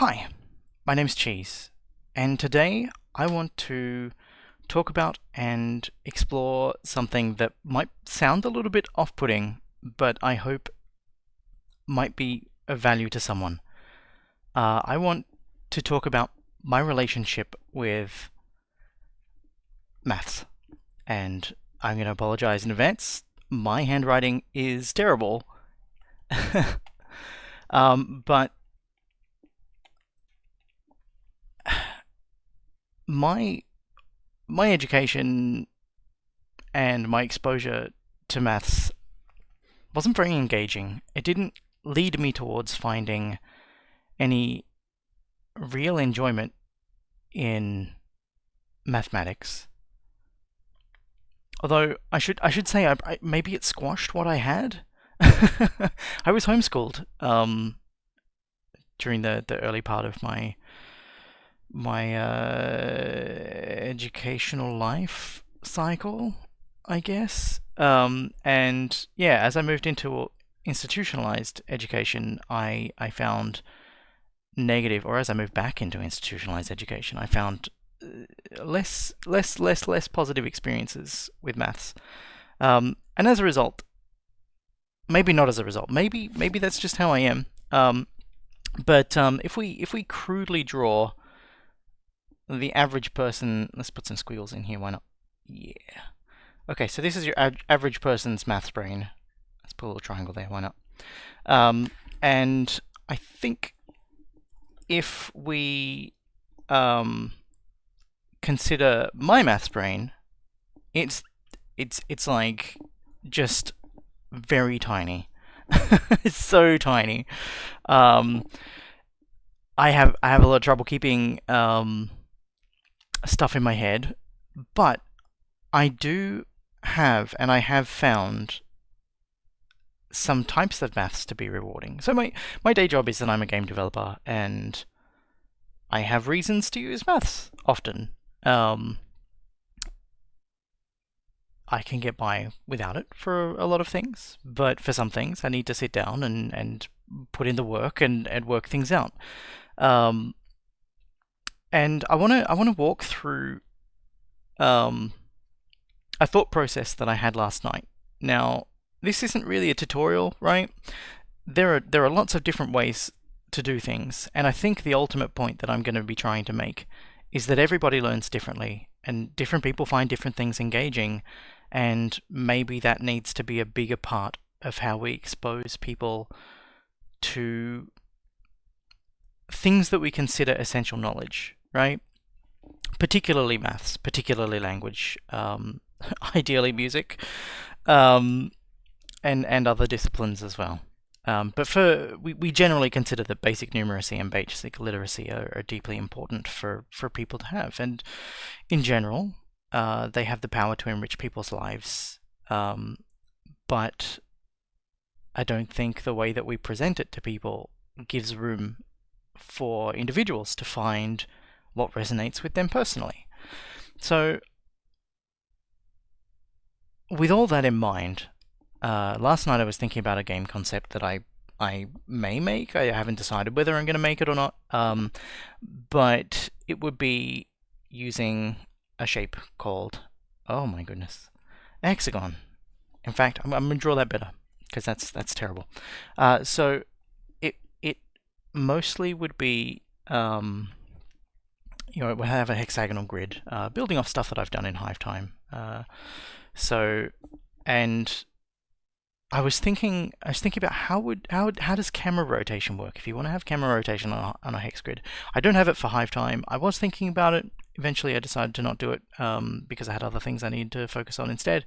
Hi, my name's Cheese, and today I want to talk about and explore something that might sound a little bit off-putting, but I hope might be of value to someone. Uh, I want to talk about my relationship with maths, and I'm going to apologize in advance. My handwriting is terrible, um, but my my education and my exposure to maths wasn't very engaging. It didn't lead me towards finding any real enjoyment in mathematics. Although I should I should say I, I, maybe it squashed what I had. I was homeschooled um, during the the early part of my my uh, educational life cycle, I guess. Um, and yeah, as I moved into institutionalized education, I I found negative, or as I moved back into institutionalized education, I found uh, less less less less positive experiences with maths. Um, and as a result, maybe not as a result, maybe maybe that's just how I am. Um, but um, if we if we crudely draw the average person, let's put some squiggles in here, why not? Yeah. Okay, so this is your average person's maths brain. Let's put a little triangle there, why not? Um, and I think if we um, consider my maths brain, it's it's it's like just very tiny. it's so tiny. Um, I have I have a lot of trouble keeping um, stuff in my head, but I do have, and I have found some types of maths to be rewarding. So my, my day job is that I'm a game developer, and I have reasons to use maths often. Um, I can get by without it for a lot of things, but for some things I need to sit down and, and put in the work and, and work things out. Um, and I want to I want to walk through um, a thought process that I had last night. Now, this isn't really a tutorial, right? There are there are lots of different ways to do things, and I think the ultimate point that I'm going to be trying to make is that everybody learns differently, and different people find different things engaging, and maybe that needs to be a bigger part of how we expose people to things that we consider essential knowledge right? Particularly maths, particularly language, um, ideally music, um, and and other disciplines as well. Um, but for we, we generally consider that basic numeracy and basic literacy are, are, deeply important for, for people to have. And in general, uh, they have the power to enrich people's lives. Um, but I don't think the way that we present it to people gives room for individuals to find what resonates with them personally. So, with all that in mind, uh, last night I was thinking about a game concept that I I may make. I haven't decided whether I'm going to make it or not. Um, but it would be using a shape called, oh my goodness, hexagon. In fact, I'm, I'm going to draw that better because that's that's terrible. Uh, so it it mostly would be um, you know, we have a hexagonal grid, uh, building off stuff that I've done in Hivetime. Uh, so, and I was thinking, I was thinking about how would how how does camera rotation work if you want to have camera rotation on a, on a hex grid. I don't have it for Hivetime. I was thinking about it. Eventually, I decided to not do it um, because I had other things I needed to focus on instead.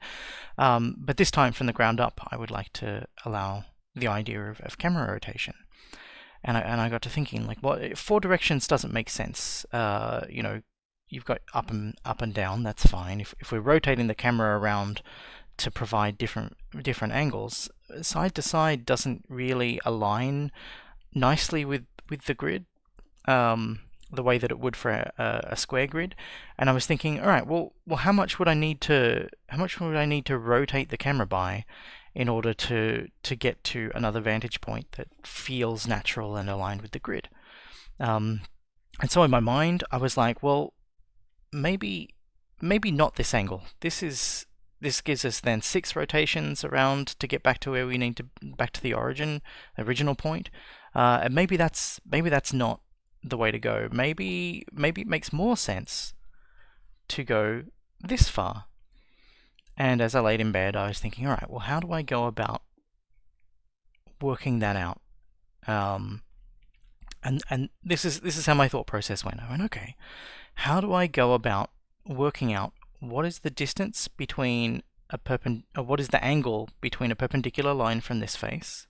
Um, but this time, from the ground up, I would like to allow the idea of, of camera rotation and I, and I got to thinking like what four directions doesn't make sense. Uh, you know you've got up and up and down that's fine. If, if we're rotating the camera around to provide different different angles side to side doesn't really align nicely with with the grid um, the way that it would for a, a, square grid. And I was thinking all right well well how much would I need to how much would I need to rotate the camera by in order to, to get to another vantage point that feels natural and aligned with the grid. Um, and so in my mind, I was like, well, maybe maybe not this angle. This is this gives us then six rotations around to get back to where we need to back to the origin, original point. Uh, and maybe that's maybe that's not the way to go. Maybe maybe it makes more sense to go this far. And as I laid in bed, I was thinking, all right, well, how do I go about working that out? Um, and and this is this is how my thought process went. I went, okay, how do I go about working out what is the distance between a perpend uh, what is the angle between a perpendicular line from this face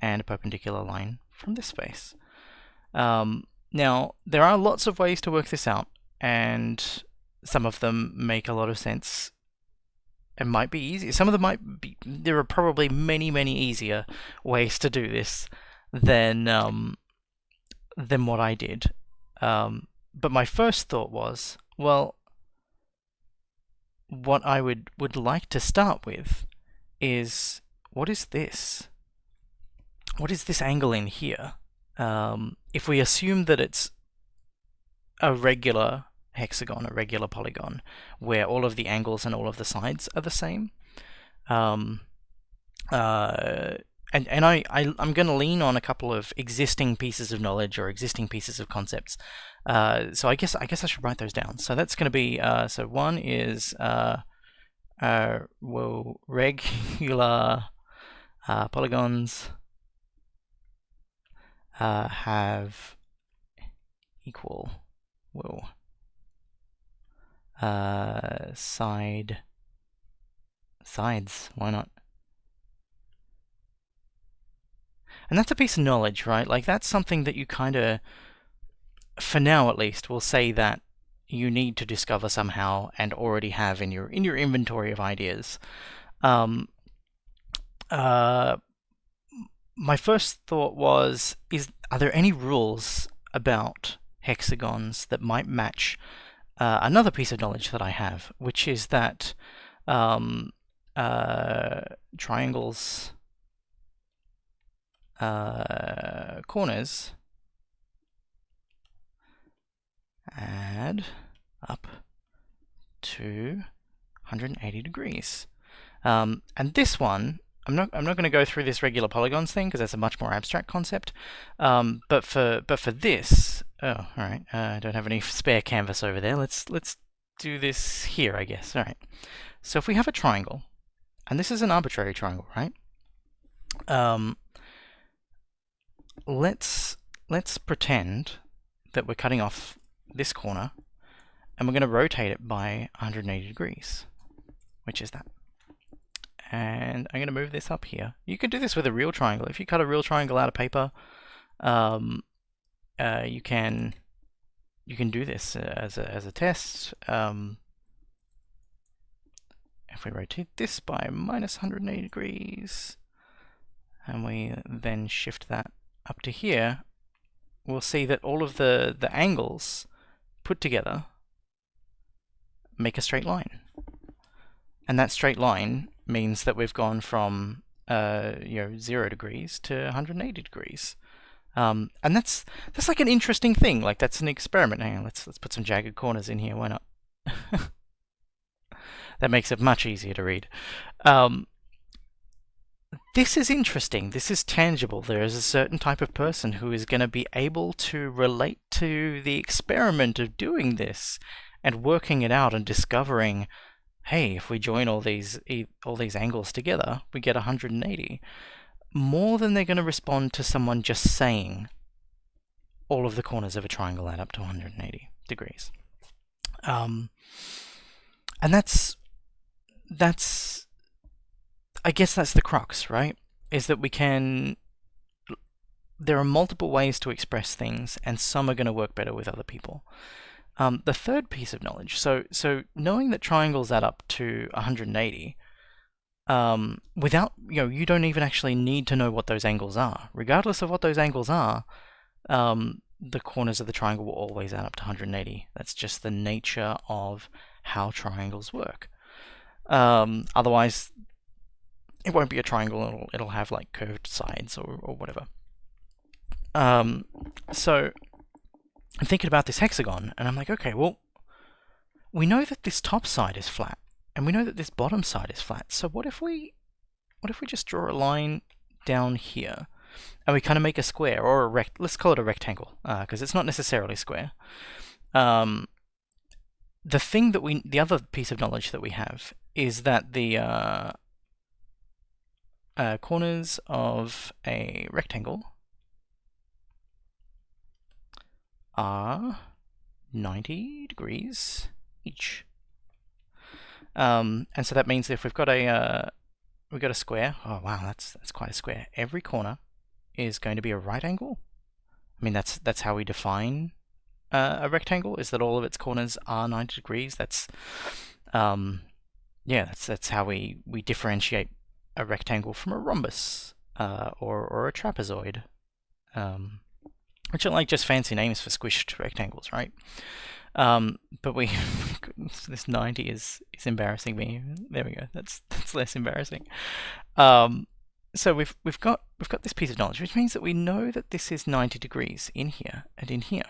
and a perpendicular line from this face. Um, now, there are lots of ways to work this out, and some of them make a lot of sense and might be easy. Some of them might be, there are probably many, many easier ways to do this than, um, than what I did. Um, but my first thought was, well, what I would, would like to start with is, what is this? What is this angle in here? Um, if we assume that it's a regular hexagon, a regular polygon, where all of the angles and all of the sides are the same, um, uh, and and I, I am going to lean on a couple of existing pieces of knowledge or existing pieces of concepts. Uh, so I guess I guess I should write those down. So that's going to be uh, so one is uh, uh, well regular uh, polygons have equal whoa uh, side sides why not? And that's a piece of knowledge right? Like that's something that you kind of for now at least will say that you need to discover somehow and already have in your in your inventory of ideas. Um, uh, my first thought was, is are there any rules about hexagons that might match uh, another piece of knowledge that I have, which is that um, uh, triangles uh, corners add up to 180 degrees. Um, and this one I'm not I'm not going to go through this regular polygons thing because that's a much more abstract concept. Um, but for but for this, oh, all right, uh, I don't have any spare canvas over there. Let's let's do this here, I guess. All right. So if we have a triangle, and this is an arbitrary triangle, right? Um, let's let's pretend that we're cutting off this corner, and we're going to rotate it by 180 degrees, which is that and I'm going to move this up here. You can do this with a real triangle. If you cut a real triangle out of paper, um, uh, you can you can do this uh, as a as a test. Um, if we rotate this by minus 180 degrees, and we then shift that up to here, we'll see that all of the the angles put together make a straight line. And that straight line means that we've gone from uh, you know zero degrees to 180 degrees. Um, and that's that's like an interesting thing. Like that's an experiment. Hang on, let's let's put some jagged corners in here. Why not? that makes it much easier to read. Um, this is interesting. This is tangible. There is a certain type of person who is going to be able to relate to the experiment of doing this and working it out and discovering hey, if we join all these all these angles together, we get 180. More than they're going to respond to someone just saying all of the corners of a triangle add up to 180 degrees. Um, and that's that's I guess that's the crux, right? Is that we can there are multiple ways to express things and some are going to work better with other people. Um, the third piece of knowledge, so so knowing that triangles add up to 180, um, without you know you don't even actually need to know what those angles are. Regardless of what those angles are, um, the corners of the triangle will always add up to 180. That's just the nature of how triangles work. Um, otherwise, it won't be a triangle. It'll it'll have like curved sides or or whatever. Um, so I'm thinking about this hexagon, and I'm like, okay, well, we know that this top side is flat, and we know that this bottom side is flat. So what if we, what if we just draw a line down here, and we kind of make a square or a rect? Let's call it a rectangle, because uh, it's not necessarily square. Um, the thing that we, the other piece of knowledge that we have is that the uh, uh, corners of a rectangle are 90 degrees each. Um, and so that means if we've got a uh, we've got a square, oh wow, that's that's quite a square. Every corner is going to be a right angle. I mean that's that's how we define uh, a rectangle is that all of its corners are 90 degrees. That's um, yeah, that's that's how we we differentiate a rectangle from a rhombus uh, or or a trapezoid. Um, which are like just fancy names for squished rectangles, right? Um, but we, this 90 is is embarrassing me. There we go. That's that's less embarrassing. Um, so we've we've got we've got this piece of knowledge, which means that we know that this is 90 degrees in here and in here,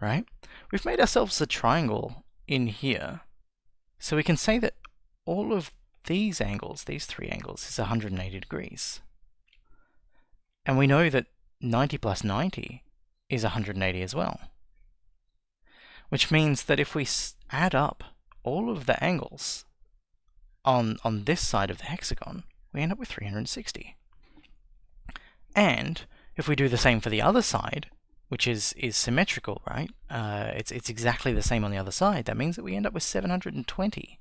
right? We've made ourselves a triangle in here, so we can say that all of these angles, these three angles, is 180 degrees. And we know that 90 plus 90 is 180 as well. Which means that if we add up all of the angles on, on this side of the hexagon, we end up with 360. And if we do the same for the other side, which is, is symmetrical, right? Uh, it's, it's exactly the same on the other side. That means that we end up with 720.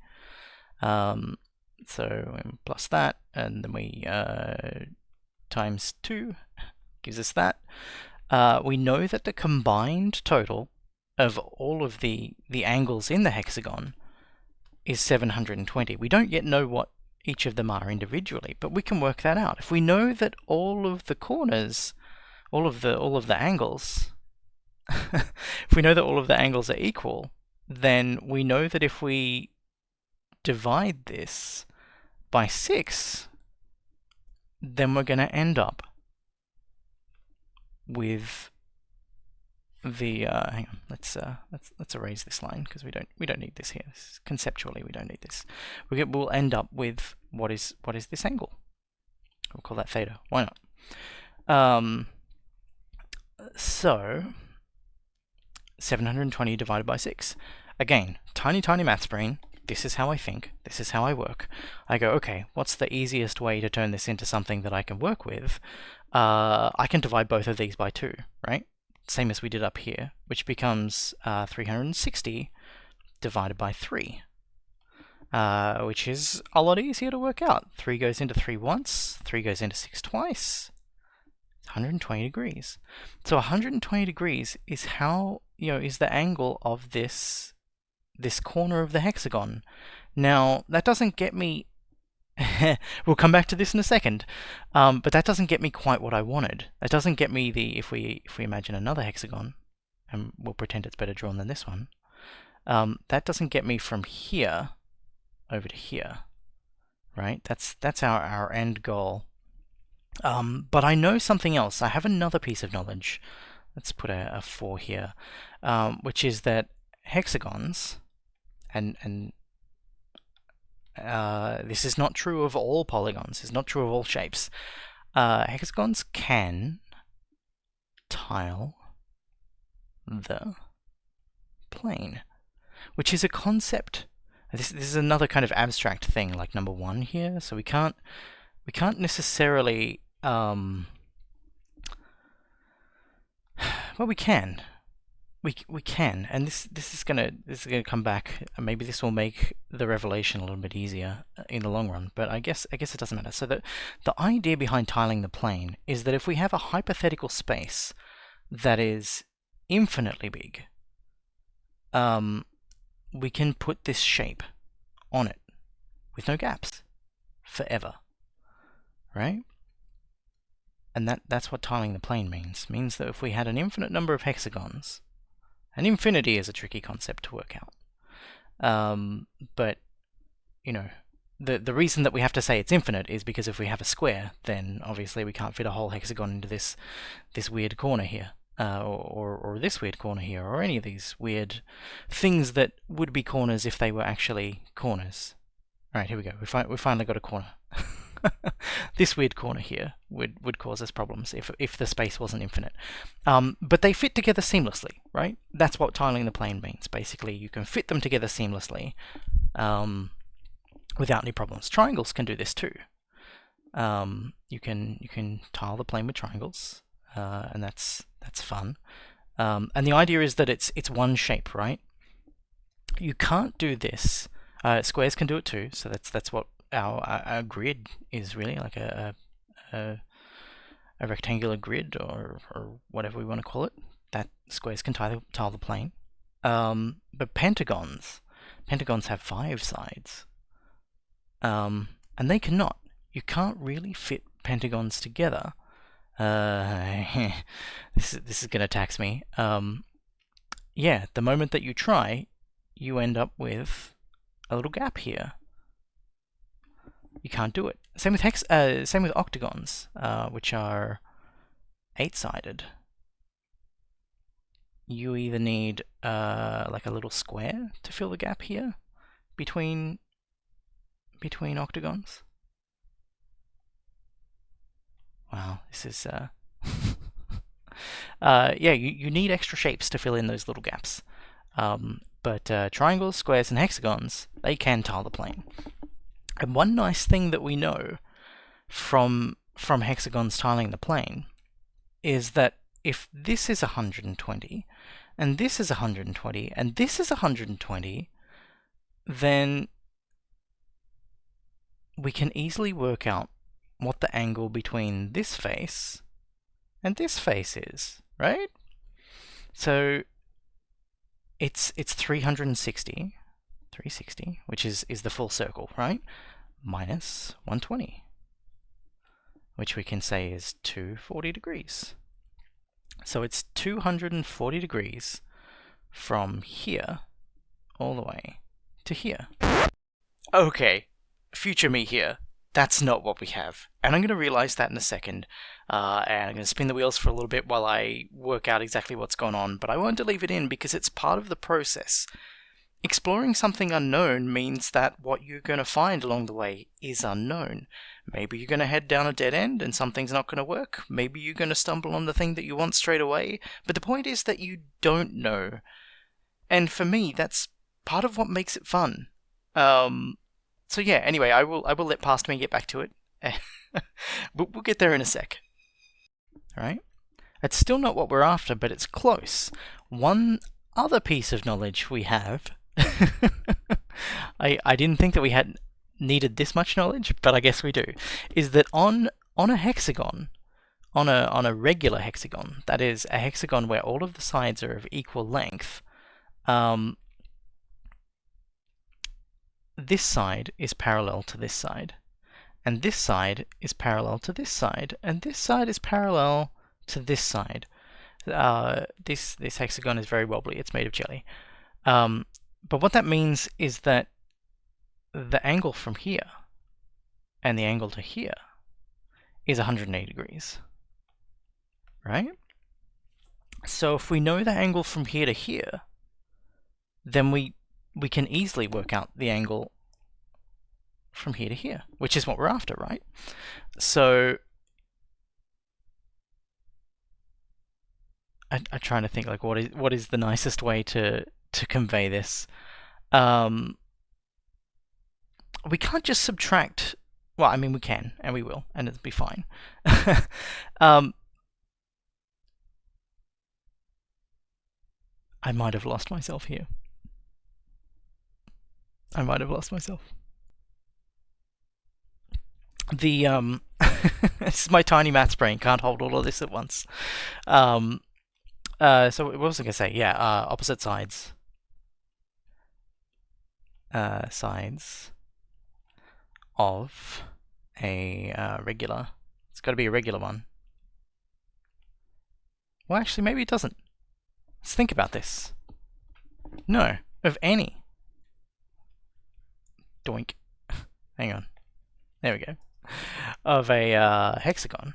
Um, so plus that, and then we uh, times 2 gives us that. Uh, we know that the combined total of all of the, the angles in the hexagon is 720. We don't yet know what each of them are individually, but we can work that out. If we know that all of the corners, all of the all of the angles, if we know that all of the angles are equal, then we know that if we divide this by 6, then we're going to end up with the uh, hang on let's uh, let's let's erase this line because we don't we don't need this here. Conceptually we don't need this. We get, we'll end up with what is what is this angle? We'll call that theta. Why not? Um, so 720 divided by 6 again tiny tiny maths brain this is how I think, this is how I work. I go, okay, what's the easiest way to turn this into something that I can work with? Uh, I can divide both of these by 2, right? Same as we did up here, which becomes uh, 360 divided by 3. Uh, which is a lot easier to work out. 3 goes into 3 once, 3 goes into 6 twice. 120 degrees. So 120 degrees is how, you know, is the angle of this this corner of the hexagon. Now, that doesn't get me... we'll come back to this in a second, um, but that doesn't get me quite what I wanted. That doesn't get me the, if we, if we imagine another hexagon, and we'll pretend it's better drawn than this one, um, that doesn't get me from here over to here, right? That's, that's our, our end goal. Um, but I know something else. I have another piece of knowledge. Let's put a, a 4 here, um, which is that hexagons and and uh, this is not true of all polygons. It's not true of all shapes. Uh, hexagons can tile the plane, which is a concept. This this is another kind of abstract thing, like number one here. So we can't we can't necessarily um, well we can we we can, and this this is gonna this is gonna come back. Maybe this will make the revelation a little bit easier uh, in the long run. But I guess I guess it doesn't matter. So the the idea behind tiling the plane is that if we have a hypothetical space that is infinitely big, um, we can put this shape on it with no gaps forever, right? And that that's what tiling the plane means. It means that if we had an infinite number of hexagons and infinity is a tricky concept to work out. Um, but, you know, the, the reason that we have to say it's infinite is because if we have a square, then obviously we can't fit a whole hexagon into this, this weird corner here. uh, or, or this weird corner here, or any of these weird things that would be corners if they were actually corners. All right, here we go. We, fi we finally got a corner. this weird corner here would, would cause us problems if, if the space wasn't infinite. Um, but they fit together seamlessly, right? That's what tiling the plane means. Basically, you can fit them together seamlessly um, without any problems. Triangles can do this too. Um, you can you can tile the plane with triangles, uh, and that's that's fun. Um, and the idea is that it's it's one shape, right? You can't do this. Uh, squares can do it too, so that's that's what our, our, grid is really like a, a, a rectangular grid or, or whatever we want to call it. That squares can tile, tile the plane. Um, but pentagons, pentagons have five sides. Um, and they cannot. You can't really fit pentagons together. Uh, this is, this is going to tax me. Um, yeah, the moment that you try, you end up with a little gap here you can't do it. Same with hex. Uh, same with octagons, uh, which are eight-sided. You either need uh, like a little square to fill the gap here between between octagons. Wow, this is uh, uh, yeah. You you need extra shapes to fill in those little gaps. Um, but uh, triangles, squares, and hexagons they can tile the plane. And one nice thing that we know from from hexagons tiling the plane is that if this is 120 and this is 120 and this is 120 then we can easily work out what the angle between this face and this face is, right? So it's it's 360 360, which is, is the full circle, right? Minus 120, which we can say is 240 degrees. So it's 240 degrees from here all the way to here. Okay, future me here. That's not what we have. And I'm going to realize that in a second. Uh, and I'm going to spin the wheels for a little bit while I work out exactly what's going on. But I to leave it in because it's part of the process. Exploring something unknown means that what you're going to find along the way is unknown. Maybe you're going to head down a dead end and something's not going to work. Maybe you're going to stumble on the thing that you want straight away. But the point is that you don't know. And for me, that's part of what makes it fun. Um, so yeah, anyway, I will I will let past me get back to it. but we'll get there in a sec. Alright? It's still not what we're after, but it's close. One other piece of knowledge we have I I didn't think that we had needed this much knowledge, but I guess we do. Is that on on a hexagon, on a on a regular hexagon, that is a hexagon where all of the sides are of equal length, um, this side is parallel to this side, and this side is parallel to this side, and this side is parallel to this side. Uh, this this hexagon is very wobbly. It's made of jelly. Um, but what that means is that the angle from here and the angle to here is 180 degrees, right? So if we know the angle from here to here, then we we can easily work out the angle from here to here, which is what we're after, right? So I, I'm trying to think like what is what is the nicest way to to convey this. Um, we can't just subtract. Well, I mean, we can, and we will, and it'll be fine. um, I might have lost myself here. I might have lost myself. The um, this is my tiny maths brain can't hold all of this at once. Um, uh, so what was I gonna say? Yeah, uh, opposite sides uh, sides of a uh, regular. It's got to be a regular one. Well, actually, maybe it doesn't. Let's think about this. No, of any. Doink. Hang on. There we go. Of a uh, hexagon.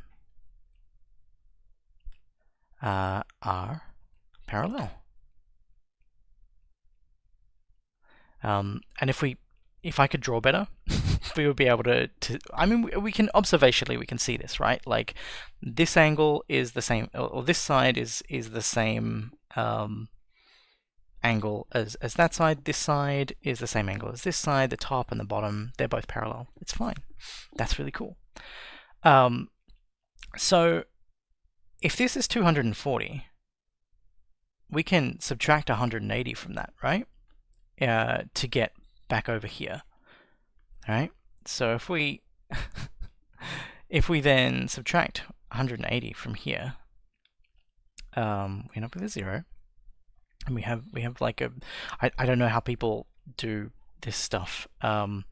uh, are parallel. Um, and if we, if I could draw better, we would be able to, to, I mean, we can, observationally, we can see this, right? Like, this angle is the same, or, this side is, is the same, um, angle as, as that side. This side is the same angle as this side. The top and the bottom, they're both parallel. It's fine. That's really cool. Um, so if this is 240, we can subtract 180 from that, right? Uh, to get back over here. All right. So if we if we then subtract 180 from here, um, we end up with a zero. And we have we have like a I, I don't know how people do this stuff. Um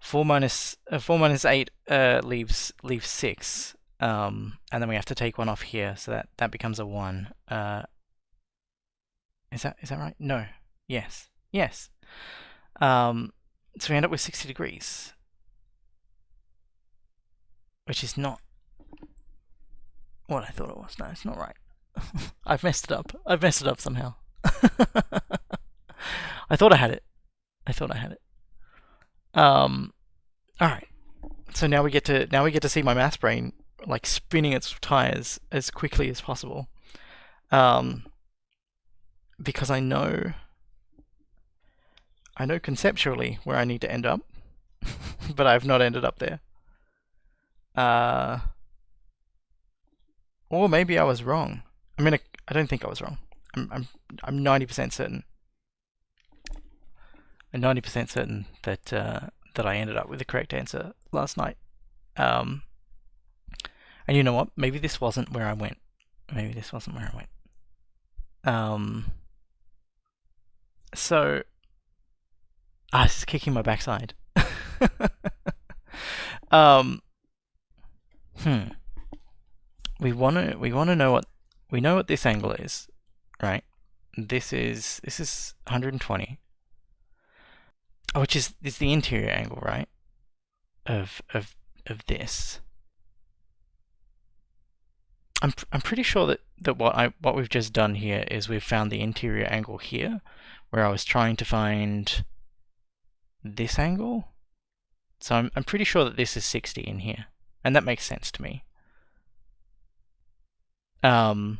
4 minus uh, 4 minus 8 uh, leaves leaves 6 um and then we have to take one off here. So that that becomes a 1 uh is that is that right? No. Yes yes um so we end up with 60 degrees which is not what I thought it was no it's not right I've messed it up I've messed it up somehow I thought I had it. I thought I had it. Um, all right. So now we get to now we get to see my math brain like spinning its tires as quickly as possible. Um, because I know I know conceptually where I need to end up, but I've not ended up there. Uh, or maybe I was wrong. I mean, I, don't think I was wrong. I'm I'm I'm 90% certain. I'm 90% certain that uh, that I ended up with the correct answer last night. Um, and you know what? Maybe this wasn't where I went. Maybe this wasn't where I went. Um, so, ah, is kicking my backside. um, hmm. We want to we want to know what we know what this angle is right? This is this is 120, which is is the interior angle, right? Of of of this. I'm I'm pretty sure that that what I what we've just done here is we've found the interior angle here, where I was trying to find this angle. So I'm I'm pretty sure that this is 60 in here, and that makes sense to me. Um,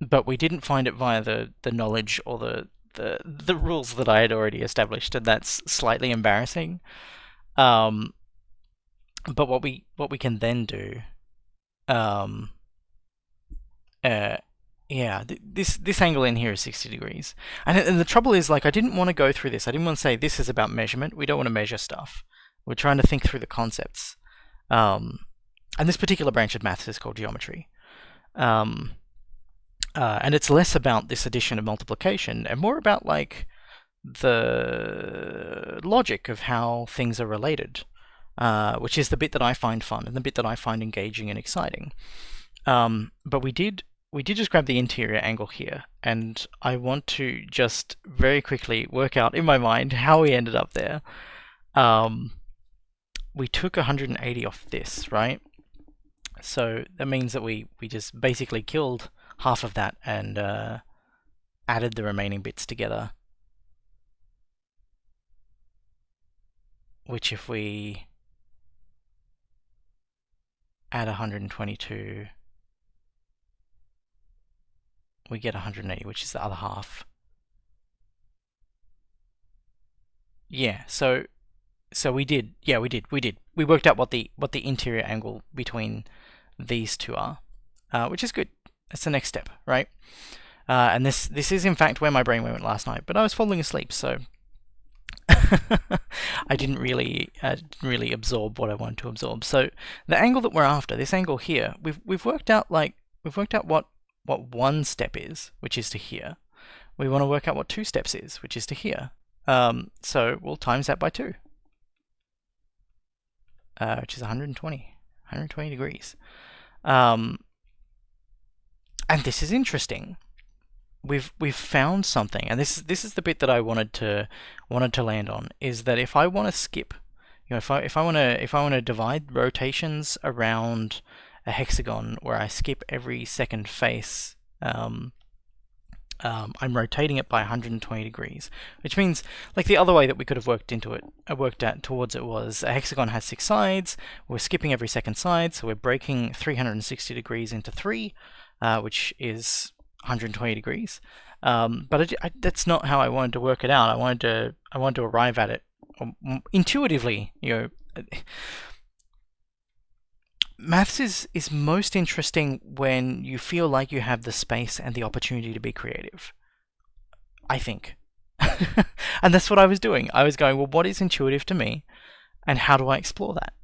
but we didn't find it via the, the knowledge or the, the, the rules that I had already established, and that's slightly embarrassing. Um, but what we what we can then do, um, uh, yeah, th this this angle in here is 60 degrees, and, and the trouble is like I didn't want to go through this. I didn't want to say this is about measurement. We don't want to measure stuff. We're trying to think through the concepts. Um, and this particular branch of maths is called geometry. Um, uh, and it's less about this addition of multiplication and more about like the logic of how things are related, uh, which is the bit that I find fun and the bit that I find engaging and exciting. Um, but we did we did just grab the interior angle here, and I want to just very quickly work out in my mind how we ended up there. Um, we took 180 off this, right? So that means that we, we just basically killed half of that and uh, added the remaining bits together. Which if we add 122, we get 180, which is the other half. Yeah, so so we did. Yeah, we did. We did. We worked out what the what the interior angle between these two are, uh, which is good. That's the next step, right? Uh, and this this is in fact where my brain went last night, but I was falling asleep, so I didn't really uh, really absorb what I wanted to absorb. So the angle that we're after, this angle here, we've we've worked out like we've worked out what what one step is, which is to here. We want to work out what two steps is, which is to here. Um, so we'll times that by two, uh, which is 120, 120 degrees. Um, and this is interesting. We've we've found something, and this is this is the bit that I wanted to wanted to land on is that if I want to skip, you know, if I if I want to if I want to divide rotations around a hexagon where I skip every second face, um, um, I'm rotating it by 120 degrees, which means like the other way that we could have worked into it, uh, worked at towards it was a hexagon has six sides. We're skipping every second side, so we're breaking 360 degrees into three, uh, which is 120 degrees. Um, but I, I, that's not how I wanted to work it out. I wanted to I wanted to arrive at it um, intuitively. You know, maths is is most interesting when you feel like you have the space and the opportunity to be creative. I think. and that's what I was doing. I was going, well, what is intuitive to me, and how do I explore that?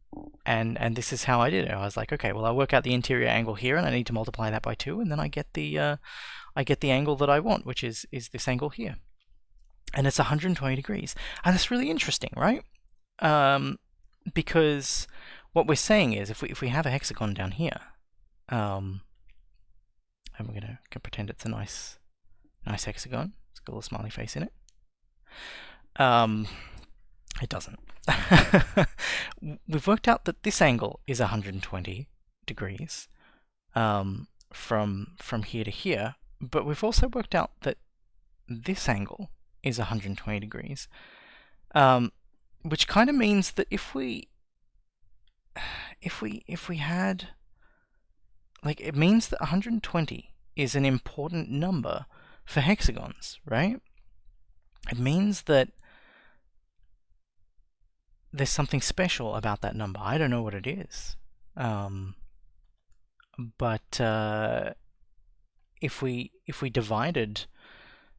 And and this is how I did it. I was like, okay, well, I work out the interior angle here, and I need to multiply that by two, and then I get the uh, I get the angle that I want, which is is this angle here, and it's 120 degrees, and that's really interesting, right? Um, because what we're saying is if we if we have a hexagon down here, um, and we're gonna, gonna pretend it's a nice nice hexagon. It's got a little smiley face in it. Um, it doesn't. We've worked out that this angle is 120 degrees um, from from here to here, but we've also worked out that this angle is 120 degrees, um, which kind of means that if we if we if we had like it means that 120 is an important number for hexagons, right? It means that there's something special about that number. I don't know what it is. Um, but uh, if we if we divided,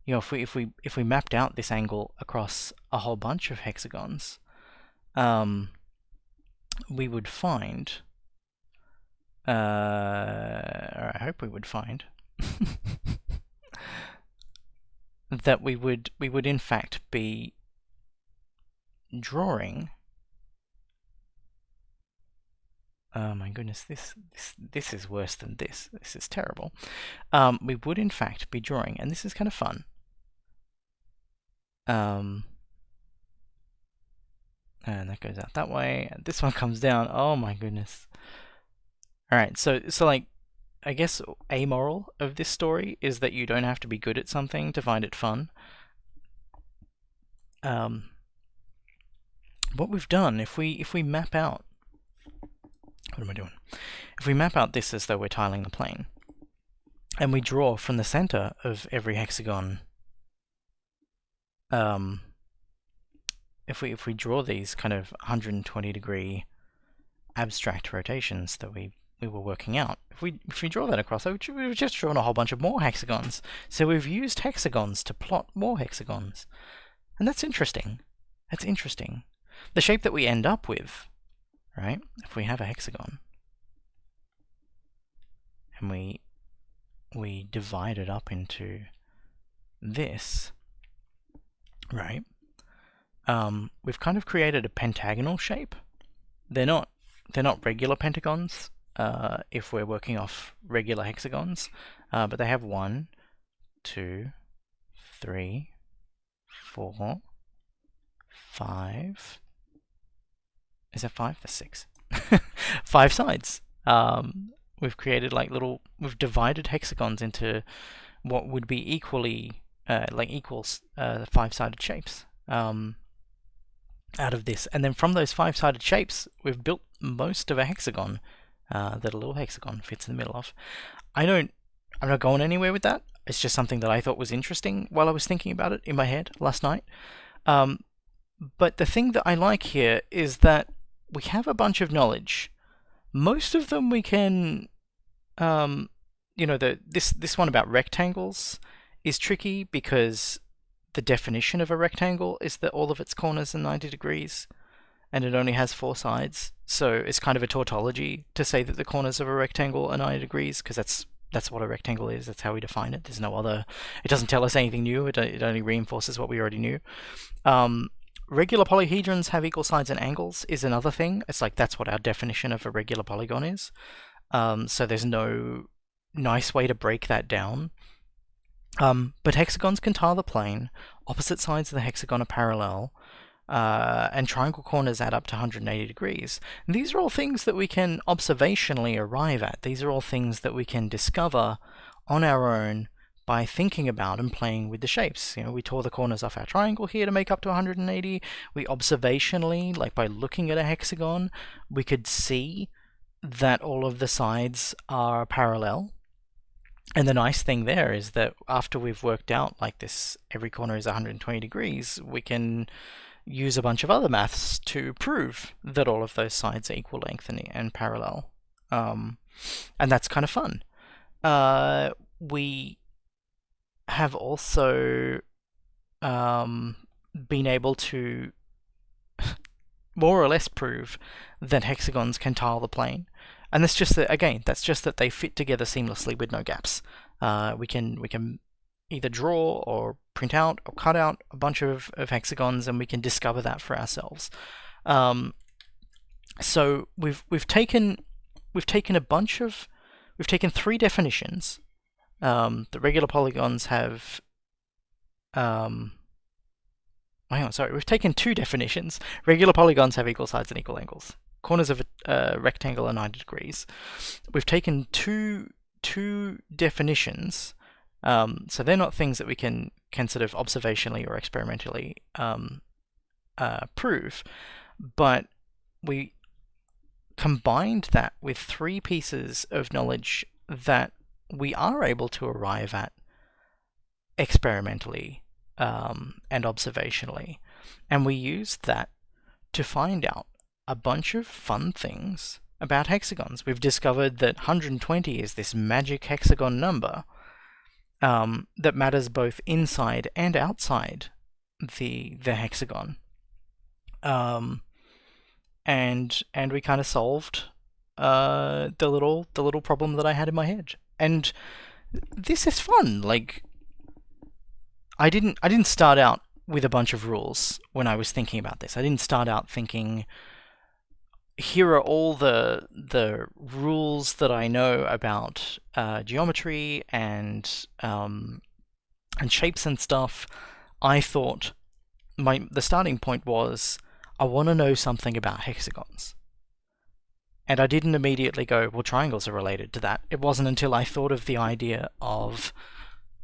you know, if we if we if we mapped out this angle across a whole bunch of hexagons, um, we would find, uh, or I hope we would find, that we would we would in fact be drawing. Oh my goodness, this this this is worse than this. This is terrible. Um, we would in fact be drawing, and this is kind of fun. Um, and that goes out that way. This one comes down. Oh my goodness. Alright, so so like I guess a moral of this story is that you don't have to be good at something to find it fun. Um, what we've done, if we if we map out, what am I doing? If we map out this as though we're tiling the plane, and we draw from the center of every hexagon um, if we if we draw these kind of 120 degree abstract rotations that we we were working out, if we if we draw that across, we've just drawn a whole bunch of more hexagons. So we've used hexagons to plot more hexagons, and that's interesting. That's interesting. The shape that we end up with, right? If we have a hexagon, and we we divide it up into this, right? Um, we've kind of created a pentagonal shape. They're not they're not regular pentagons uh, if we're working off regular hexagons, uh, but they have one, two, three, four, five. Is that five? That's six. five sides. Um, we've created like little. We've divided hexagons into what would be equally uh, like equals uh, five-sided shapes. Um, out of this. And then from those five-sided shapes, we've built most of a hexagon uh, that a little hexagon fits in the middle of. I don't, I'm not going anywhere with that. It's just something that I thought was interesting while I was thinking about it in my head last night. Um, but the thing that I like here is that we have a bunch of knowledge. Most of them we can, um, you know, the this this one about rectangles is tricky because the definition of a rectangle is that all of its corners are 90 degrees and it only has four sides. So it's kind of a tautology to say that the corners of a rectangle are 90 degrees because that's that's what a rectangle is. That's how we define it. There's no other. It doesn't tell us anything new. It, it only reinforces what we already knew. Um, regular polyhedrons have equal sides and angles is another thing. It's like that's what our definition of a regular polygon is. Um, so there's no nice way to break that down. Um, but hexagons can tile the plane, opposite sides of the hexagon are parallel, uh, and triangle corners add up to 180 degrees. And these are all things that we can observationally arrive at. These are all things that we can discover on our own by thinking about and playing with the shapes. You know, we tore the corners off our triangle here to make up to 180. We observationally, like by looking at a hexagon, we could see that all of the sides are parallel. And the nice thing there is that after we've worked out like this, every corner is 120 degrees, we can use a bunch of other maths to prove that all of those sides are equal length and, and parallel. Um, and that's kind of fun. Uh, we have also um, been able to more or less prove that hexagons can tile the plane. And that's just that again, that's just that they fit together seamlessly with no gaps. Uh, we can we can either draw or print out or cut out a bunch of, of hexagons and we can discover that for ourselves. Um, so we've we've taken we've taken a bunch of we've taken three definitions. Um, the regular polygons have um, hang on, sorry, we've taken two definitions. Regular polygons have equal sides and equal angles. Corners of a uh, rectangle are 90 degrees. We've taken two two definitions um, so they're not things that we can can sort of observationally or experimentally um, uh, prove, but we combined that with three pieces of knowledge that we are able to arrive at experimentally um, and observationally, and we used that to find out a bunch of fun things about hexagons. We've discovered that 120 is this magic hexagon number um, that matters both inside and outside the the hexagon. Um, and and we kind of solved uh, the little the little problem that I had in my head. And this is fun. Like I didn't I didn't start out with a bunch of rules when I was thinking about this. I didn't start out thinking here are all the the rules that I know about uh, geometry and um, and shapes and stuff. I thought my the starting point was I want to know something about hexagons. And I didn't immediately go, well, triangles are related to that. It wasn't until I thought of the idea of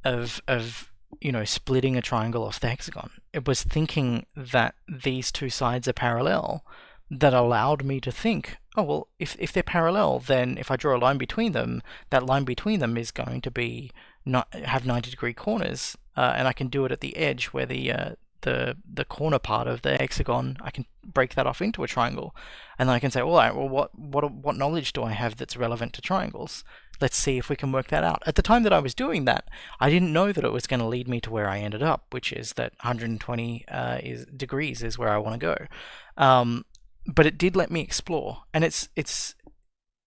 of of you know splitting a triangle off the hexagon. It was thinking that these two sides are parallel that allowed me to think, oh, well, if, if they're parallel, then if I draw a line between them, that line between them is going to be not have 90 degree corners, uh, and I can do it at the edge where the uh, the the corner part of the hexagon, I can break that off into a triangle, and then I can say, all right, well, what what what knowledge do I have that's relevant to triangles? Let's see if we can work that out. At the time that I was doing that, I didn't know that it was going to lead me to where I ended up, which is that 120 uh, is degrees is where I want to go. Um, but it did let me explore, and it's it's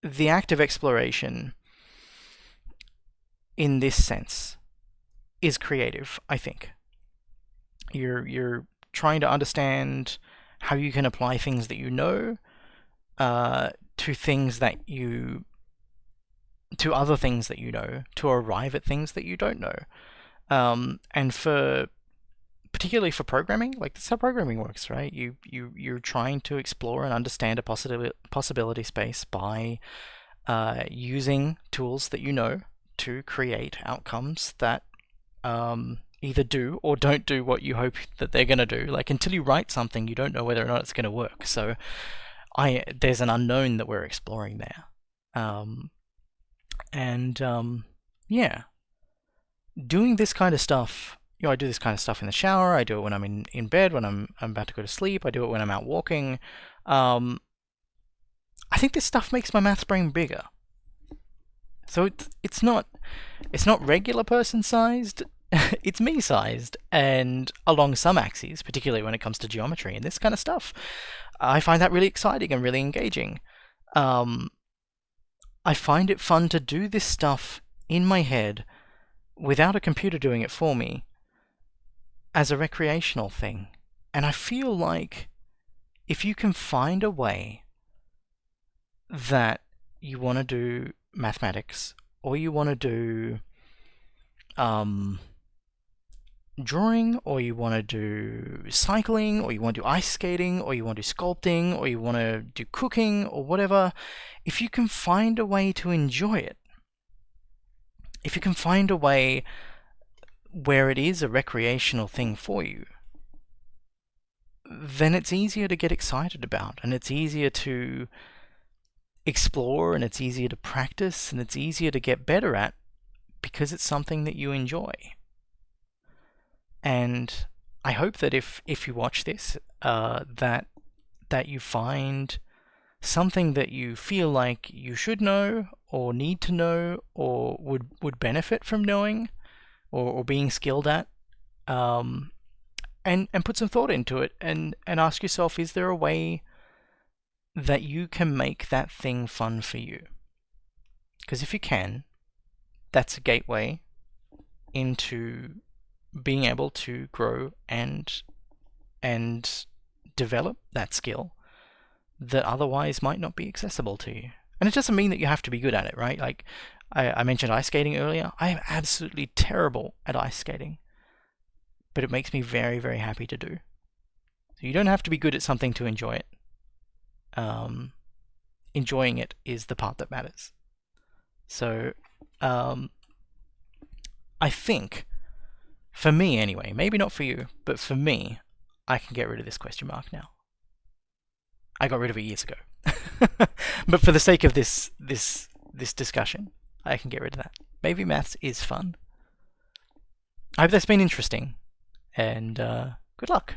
the act of exploration in this sense is creative. I think you're you're trying to understand how you can apply things that you know uh, to things that you to other things that you know to arrive at things that you don't know um, and for particularly for programming, like that's how programming works, right? You you you're trying to explore and understand a possibility possibility space by uh, using tools that you know to create outcomes that um, either do or don't do what you hope that they're going to do. Like until you write something, you don't know whether or not it's going to work. So I there's an unknown that we're exploring there, um, and um, yeah, doing this kind of stuff you know, I do this kind of stuff in the shower. I do it when I'm in, in bed, when I'm, I'm about to go to sleep. I do it when I'm out walking. Um, I think this stuff makes my maths brain bigger. So it's it's not it's not regular person sized. it's me sized, and along some axes, particularly when it comes to geometry and this kind of stuff, I find that really exciting and really engaging. Um, I find it fun to do this stuff in my head without a computer doing it for me as a recreational thing. And I feel like if you can find a way that you want to do mathematics or you want to do um, drawing, or you want to do cycling, or you want to do ice skating, or you want to do sculpting, or you want to do cooking, or whatever, if you can find a way to enjoy it, if you can find a way where it is a recreational thing for you, then it's easier to get excited about and it's easier to explore and it's easier to practice and it's easier to get better at because it's something that you enjoy. And I hope that if if you watch this, uh, that that you find something that you feel like you should know or need to know or would would benefit from knowing or, or being skilled at um, and and put some thought into it and and ask yourself is there a way that you can make that thing fun for you because if you can that's a gateway into being able to grow and and develop that skill that otherwise might not be accessible to you. And it doesn't mean that you have to be good at it, right? Like I, I mentioned ice skating earlier. I am absolutely terrible at ice skating, but it makes me very, very happy to do. So you don't have to be good at something to enjoy it. Um, enjoying it is the part that matters. So um, I think, for me anyway, maybe not for you, but for me, I can get rid of this question mark now. I got rid of it years ago. but for the sake of this this this discussion, I can get rid of that. Maybe maths is fun. I hope that's been interesting, and uh, good luck.